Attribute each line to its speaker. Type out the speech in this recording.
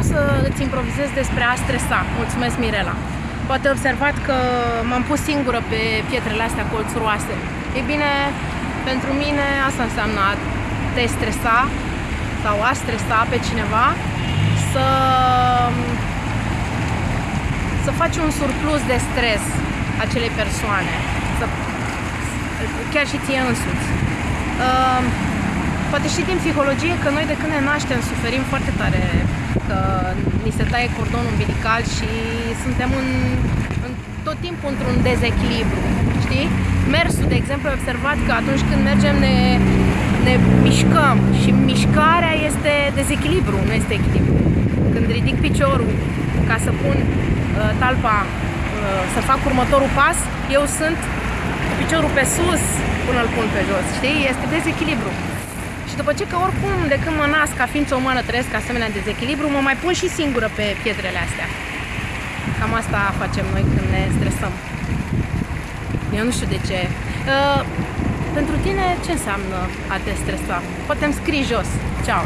Speaker 1: vreau să îți improvizez despre a stresa. Mulțumesc, Mirela. Poate observat că m-am pus singură pe pietrele astea colțuroase. Ei bine, pentru mine asta înseamnă a te stresa sau a stresa pe cineva să, să faci un surplus de stres acelei persoane, să, chiar și ție însuți. Uh, poate și din psihologie că noi de când ne naștem suferim foarte tare că ni se taie cordonul umbilical și suntem în, în tot timpul într-un dezechilibru, știi? Mersul, de exemplu, ai observat că atunci când mergem ne, ne mișcăm și mișcarea este dezechilibru, nu este echilibru. Când ridic piciorul ca să pun uh, talpa, uh, să fac următorul pas, eu sunt cu piciorul pe sus până îl pun pe jos, știi? Este dezechilibru. Și după ce că oricum de când mă nasc ca ființă umană trăiesc asemenea dezechilibru, mă mai pun și singură pe pietrele astea. Cam asta facem noi când ne stresăm. Eu nu știu de ce. Uh, pentru tine ce înseamnă a te stresa? Poate îmi scrii jos. Ceau!